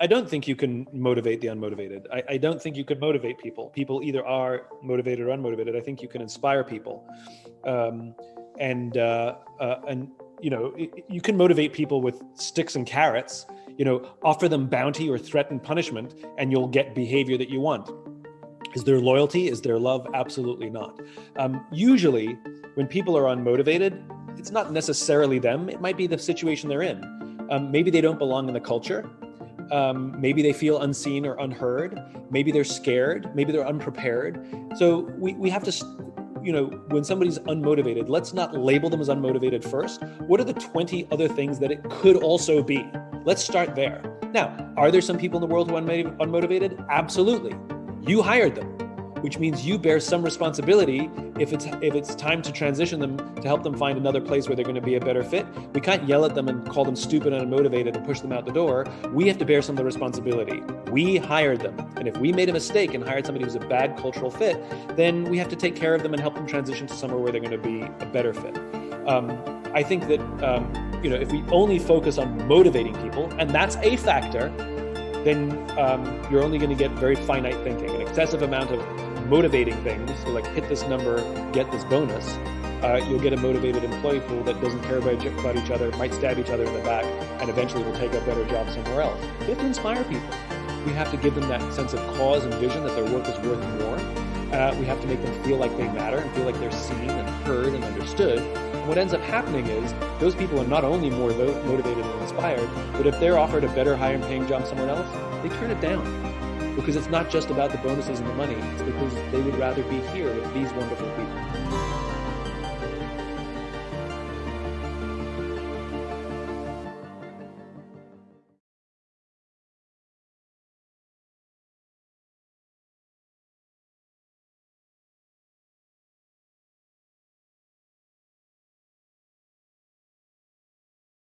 I don't think you can motivate the unmotivated. I, I, don't think you could motivate people. People either are motivated or unmotivated. I think you can inspire people, um, and uh, uh, and you know you can motivate people with sticks and carrots. You know, offer them bounty or threaten punishment, and you'll get behavior that you want. Is there loyalty? Is there love? Absolutely not. Um, usually, when people are unmotivated, it's not necessarily them. It might be the situation they're in. Um, maybe they don't belong in the culture. Um, maybe they feel unseen or unheard. Maybe they're scared. Maybe they're unprepared. So we, we have to, you know, when somebody's unmotivated, let's not label them as unmotivated first. What are the 20 other things that it could also be? Let's start there. Now, are there some people in the world who are unmotivated? Absolutely. You hired them which means you bear some responsibility if it's if it's time to transition them to help them find another place where they're going to be a better fit. We can't yell at them and call them stupid and unmotivated and push them out the door. We have to bear some of the responsibility. We hired them, and if we made a mistake and hired somebody who's a bad cultural fit, then we have to take care of them and help them transition to somewhere where they're going to be a better fit. Um, I think that um, you know if we only focus on motivating people, and that's a factor, then um, you're only going to get very finite thinking, an excessive amount of motivating things, so like hit this number, get this bonus, uh, you'll get a motivated employee pool that doesn't care about, about each other, might stab each other in the back, and eventually will take a better job somewhere else. We have to inspire people. We have to give them that sense of cause and vision that their work is worth more. Uh, we have to make them feel like they matter and feel like they're seen and heard and understood. And what ends up happening is those people are not only more motivated and inspired, but if they're offered a better, higher paying job somewhere else, they turn it down because it's not just about the bonuses and the money, it's because they would rather be here with these wonderful people.